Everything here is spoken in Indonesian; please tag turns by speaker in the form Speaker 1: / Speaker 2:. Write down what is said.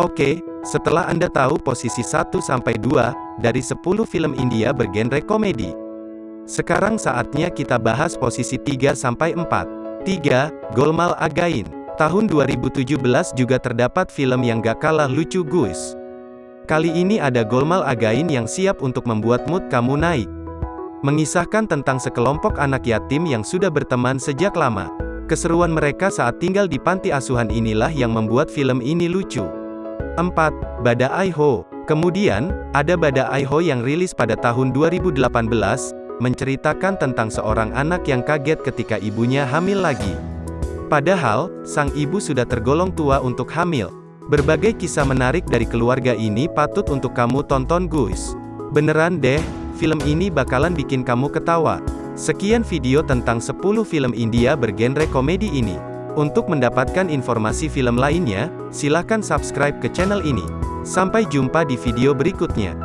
Speaker 1: Oke, setelah Anda tahu posisi 1-2 dari 10 film India bergenre komedi. Sekarang saatnya kita bahas posisi 3-4. 3. Golmal Again. Tahun 2017 juga terdapat film yang gak kalah lucu guys. Kali ini ada Golmal Again yang siap untuk membuat mood kamu naik. Mengisahkan tentang sekelompok anak yatim yang sudah berteman sejak lama. Keseruan mereka saat tinggal di panti asuhan inilah yang membuat film ini lucu. 4. Bada Aiho. Kemudian, ada Bada Aiho yang rilis pada tahun 2018, menceritakan tentang seorang anak yang kaget ketika ibunya hamil lagi. Padahal, sang ibu sudah tergolong tua untuk hamil. Berbagai kisah menarik dari keluarga ini patut untuk kamu tonton guys. Beneran deh, film ini bakalan bikin kamu ketawa. Sekian video tentang 10 film India bergenre komedi ini. Untuk mendapatkan informasi film lainnya, silakan subscribe ke channel ini. Sampai jumpa di video berikutnya.